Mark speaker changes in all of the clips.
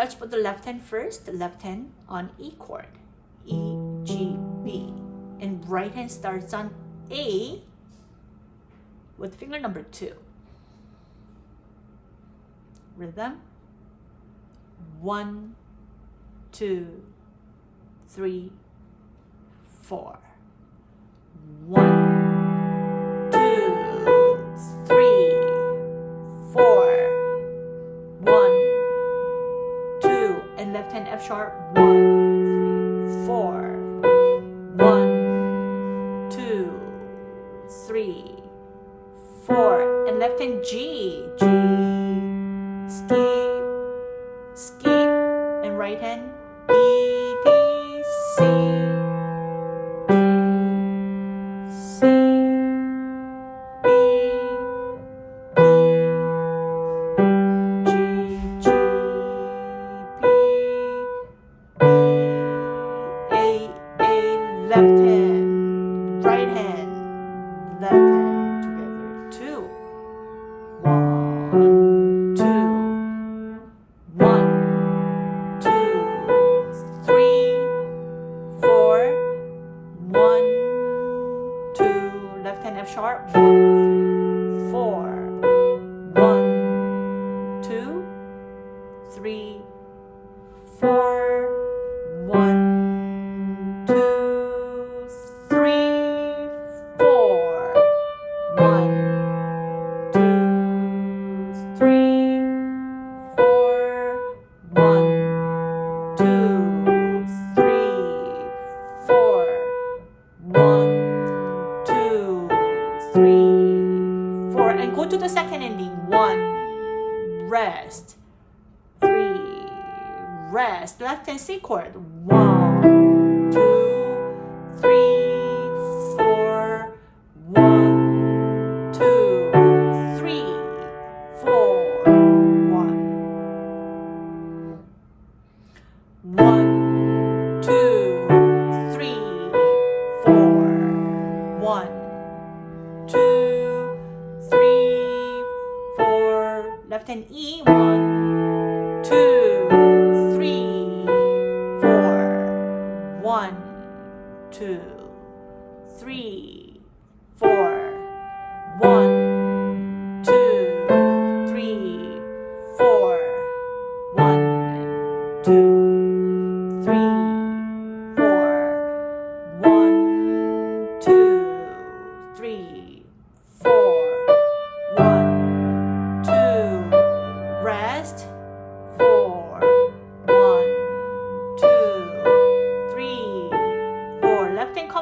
Speaker 1: Let's put the left hand first, the left hand on E chord, E, G, B. And right hand starts on A with finger number two. Rhythm. One, two, three, four. One. sharp 1. sharp one. rest. Left hand C chord. One, two, three, four. One, two, three, four. One. One, two, three, four. One, two, three, four. Left hand E. One.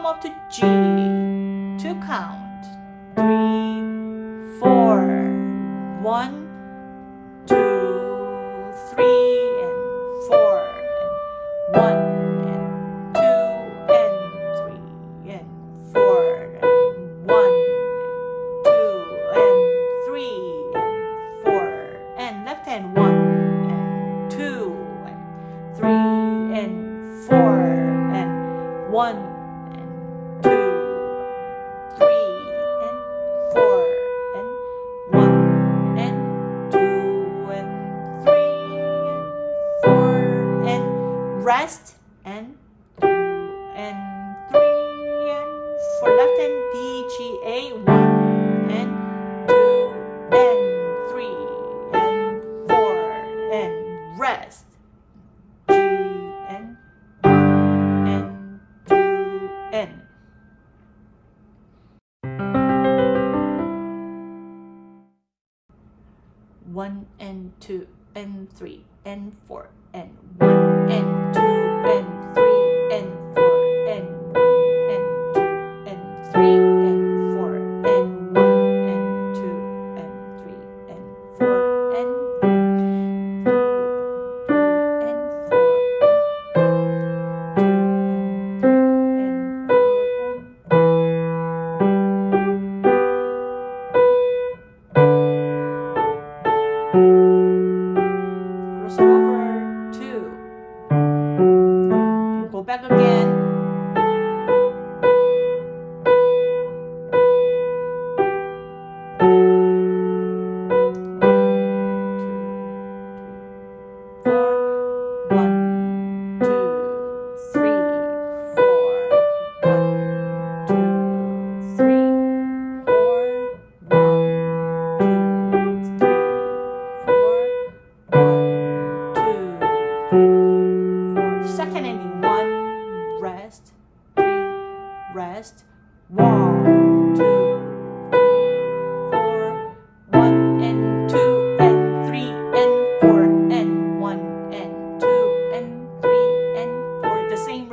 Speaker 1: up to G to count. rest and two and three and for left hand D G A one and two and three and four and rest G and two and one and two and three and four and one and two.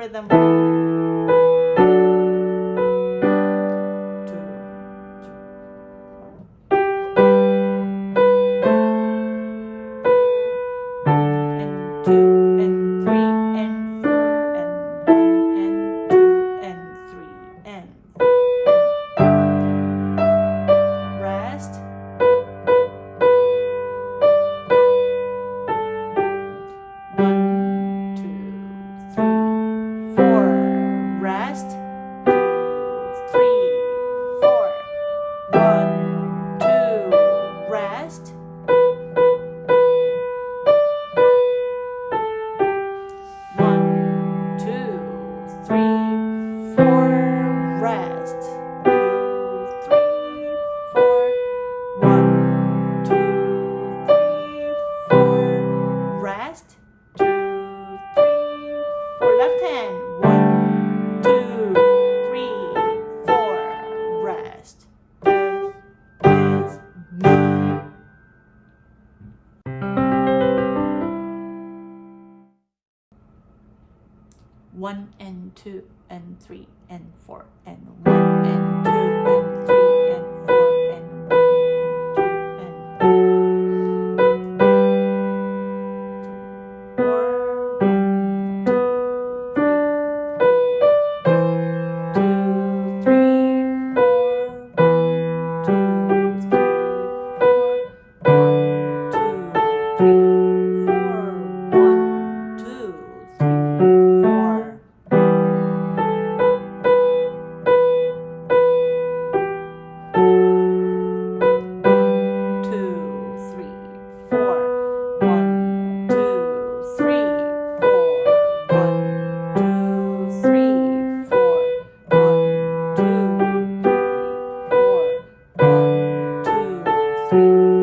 Speaker 1: там. 1 and 2 and 3 and 4 and 1 and 2 Thank you.